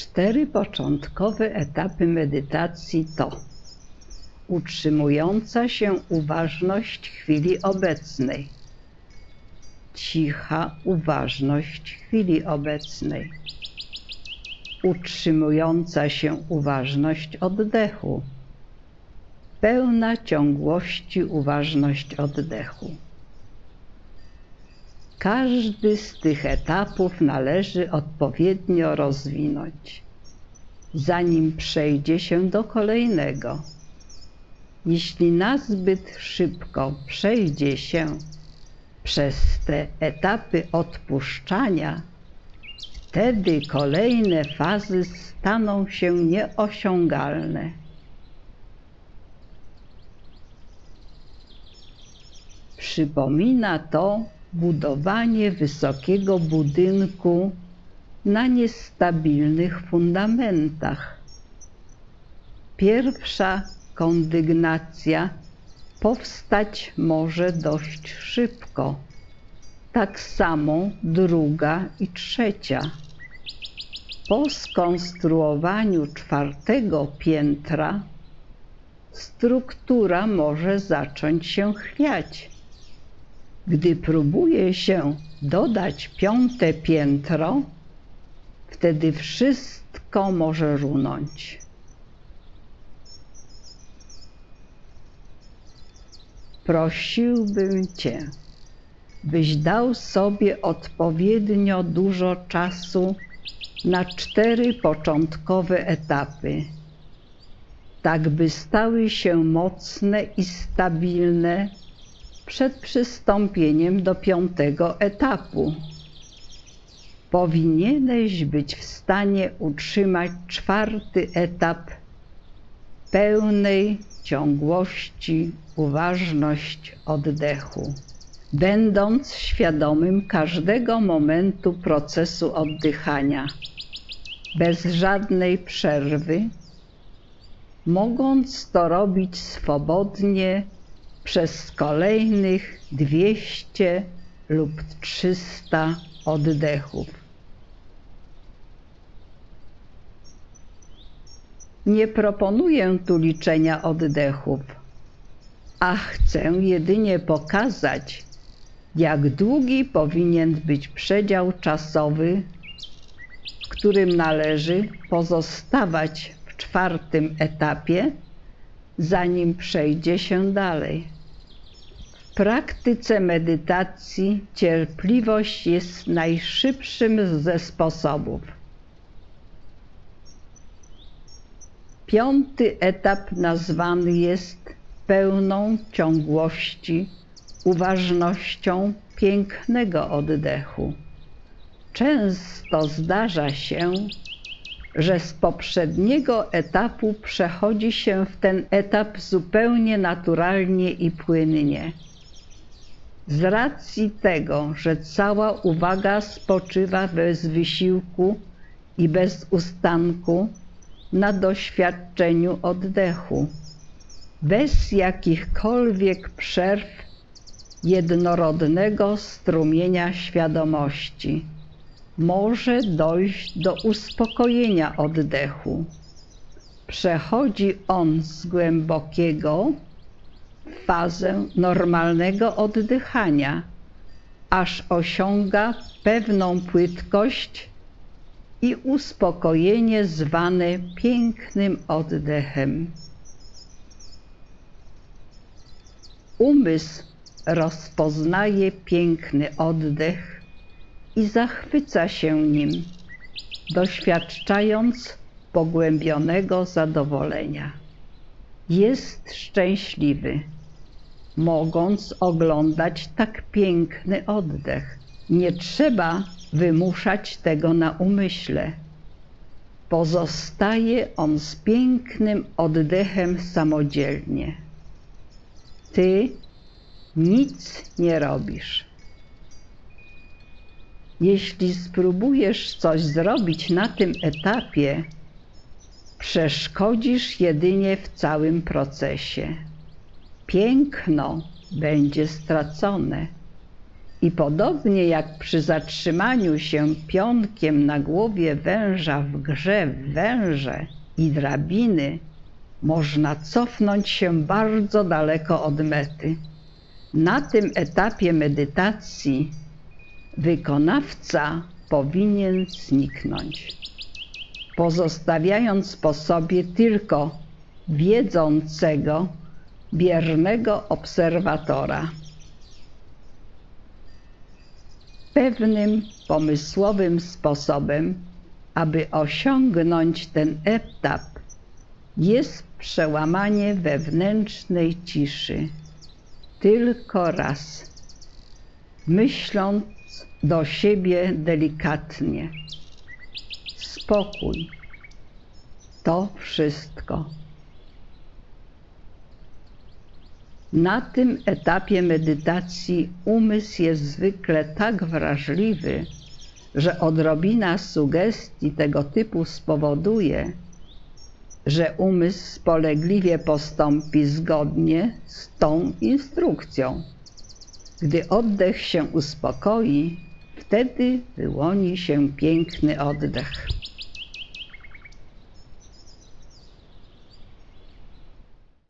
Cztery początkowe etapy medytacji to utrzymująca się uważność chwili obecnej, cicha uważność chwili obecnej, utrzymująca się uważność oddechu, pełna ciągłości uważność oddechu. Każdy z tych etapów należy odpowiednio rozwinąć, zanim przejdzie się do kolejnego. Jeśli nazbyt szybko przejdzie się przez te etapy odpuszczania, wtedy kolejne fazy staną się nieosiągalne. Przypomina to budowanie wysokiego budynku na niestabilnych fundamentach. Pierwsza kondygnacja powstać może dość szybko, tak samo druga i trzecia. Po skonstruowaniu czwartego piętra struktura może zacząć się chwiać gdy próbuje się dodać piąte piętro, wtedy wszystko może runąć. Prosiłbym Cię, byś dał sobie odpowiednio dużo czasu na cztery początkowe etapy, tak by stały się mocne i stabilne przed przystąpieniem do piątego etapu. Powinieneś być w stanie utrzymać czwarty etap pełnej ciągłości, uważność oddechu, będąc świadomym każdego momentu procesu oddychania, bez żadnej przerwy, mogąc to robić swobodnie przez kolejnych 200 lub 300 oddechów. Nie proponuję tu liczenia oddechów, a chcę jedynie pokazać, jak długi powinien być przedział czasowy, w którym należy pozostawać w czwartym etapie zanim przejdzie się dalej. W praktyce medytacji cierpliwość jest najszybszym ze sposobów. Piąty etap nazwany jest pełną ciągłości, uważnością pięknego oddechu. Często zdarza się, że z poprzedniego etapu przechodzi się w ten etap zupełnie naturalnie i płynnie. Z racji tego, że cała uwaga spoczywa bez wysiłku i bez ustanku na doświadczeniu oddechu, bez jakichkolwiek przerw jednorodnego strumienia świadomości może dojść do uspokojenia oddechu. Przechodzi on z głębokiego w fazę normalnego oddychania, aż osiąga pewną płytkość i uspokojenie zwane pięknym oddechem. Umysł rozpoznaje piękny oddech i zachwyca się nim, doświadczając pogłębionego zadowolenia. Jest szczęśliwy, mogąc oglądać tak piękny oddech. Nie trzeba wymuszać tego na umyśle. Pozostaje on z pięknym oddechem samodzielnie. Ty nic nie robisz. Jeśli spróbujesz coś zrobić na tym etapie, przeszkodzisz jedynie w całym procesie. Piękno będzie stracone. I podobnie jak przy zatrzymaniu się pionkiem na głowie węża w grze w węże i drabiny, można cofnąć się bardzo daleko od mety. Na tym etapie medytacji wykonawca powinien zniknąć, pozostawiając po sobie tylko wiedzącego, biernego obserwatora. Pewnym pomysłowym sposobem, aby osiągnąć ten etap, jest przełamanie wewnętrznej ciszy tylko raz, myśląc do siebie delikatnie. Spokój. To wszystko. Na tym etapie medytacji umysł jest zwykle tak wrażliwy, że odrobina sugestii tego typu spowoduje, że umysł spolegliwie postąpi zgodnie z tą instrukcją. Gdy oddech się uspokoi, wtedy wyłoni się piękny oddech.